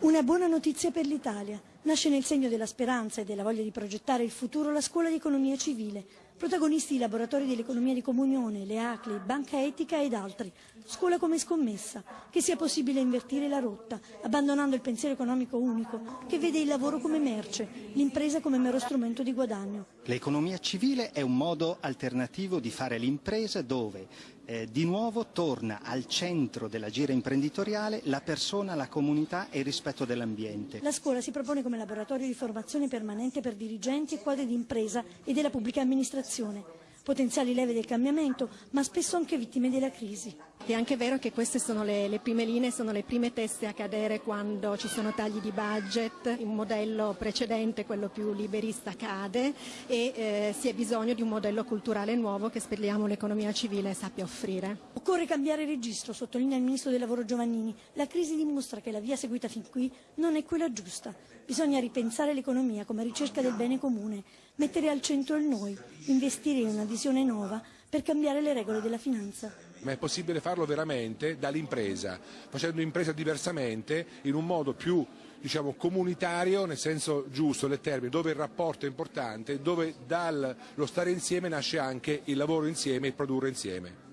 Una buona notizia per l'Italia. Nasce nel segno della speranza e della voglia di progettare il futuro la scuola di economia civile. Protagonisti i laboratori dell'economia di comunione, le ACLI, Banca Etica ed altri. Scuola come scommessa. Che sia possibile invertire la rotta, abbandonando il pensiero economico unico, che vede il lavoro come merce, l'impresa come mero strumento di guadagno. L'economia civile è un modo alternativo di fare l'impresa dove eh, di nuovo torna al centro della gira imprenditoriale la persona, la comunità e il rispetto dell'ambiente. La scuola si propone come laboratorio di formazione permanente per dirigenti e quadri di impresa e della pubblica amministrazione potenziali leve del cambiamento, ma spesso anche vittime della crisi. È anche vero che queste sono le, le, prime linee, sono le prime teste a cadere quando ci sono tagli di budget, un modello precedente, quello più liberista, cade e eh, si ha bisogno di un modello culturale nuovo che speriamo l'economia civile sappia offrire. Occorre cambiare registro, sottolinea il Ministro del Lavoro Giovannini. La crisi dimostra che la via seguita fin qui non è quella giusta. Bisogna ripensare l'economia come ricerca del bene comune, mettere al centro il noi, investire in una visione nuova per cambiare le regole della finanza. Ma è possibile farlo veramente dall'impresa, facendo impresa diversamente, in un modo più diciamo, comunitario, nel senso giusto del termine, dove il rapporto è importante, dove dallo stare insieme nasce anche il lavoro insieme e il produrre insieme.